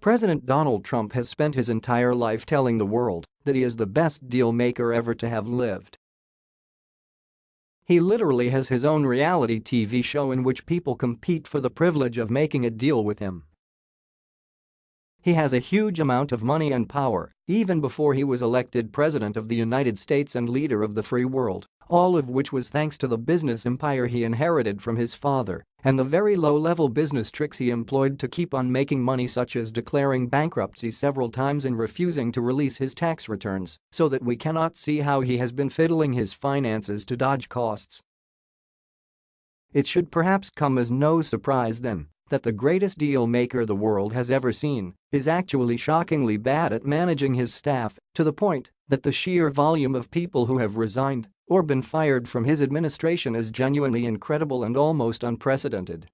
President Donald Trump has spent his entire life telling the world that he is the best deal maker ever to have lived. He literally has his own reality TV show in which people compete for the privilege of making a deal with him. He has a huge amount of money and power, even before he was elected President of the United States and leader of the free world, all of which was thanks to the business empire he inherited from his father and the very low-level business tricks he employed to keep on making money such as declaring bankruptcy several times and refusing to release his tax returns so that we cannot see how he has been fiddling his finances to dodge costs. It should perhaps come as no surprise then that the greatest deal maker the world has ever seen is actually shockingly bad at managing his staff to the point that the sheer volume of people who have resigned or been fired from his administration is genuinely incredible and almost unprecedented.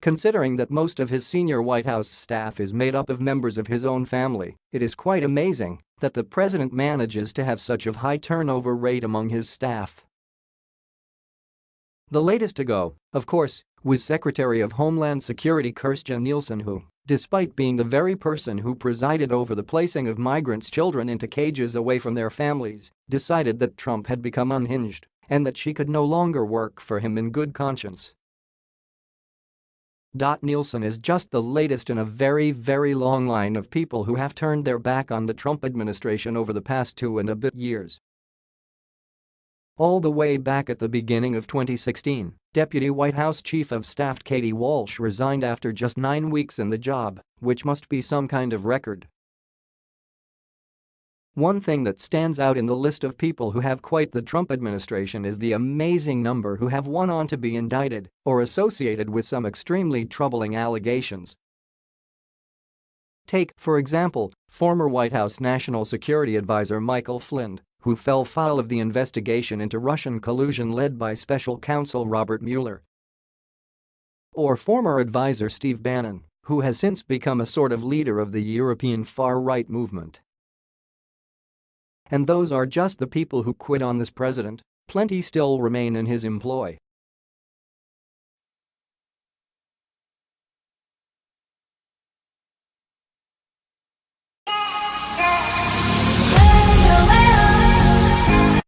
Considering that most of his senior White House staff is made up of members of his own family, it is quite amazing that the president manages to have such a high turnover rate among his staff. The latest to go, of course, was Secretary of Homeland Security Kirstjen Nielsen who, despite being the very person who presided over the placing of migrants' children into cages away from their families, decided that Trump had become unhinged and that she could no longer work for him in good conscience. Nielsen is just the latest in a very, very long line of people who have turned their back on the Trump administration over the past two and a bit years. All the way back at the beginning of 2016, Deputy White House Chief of Staff Katie Walsh resigned after just nine weeks in the job, which must be some kind of record. One thing that stands out in the list of people who have quite the Trump administration is the amazing number who have won on to be indicted or associated with some extremely troubling allegations. Take, for example, former White House National Security Advisor Michael Flynn, who fell foul of the investigation into Russian collusion led by special counsel Robert Mueller. Or former advisor Steve Bannon, who has since become a sort of leader of the European far-right movement. And those are just the people who quit on this president, plenty still remain in his employ.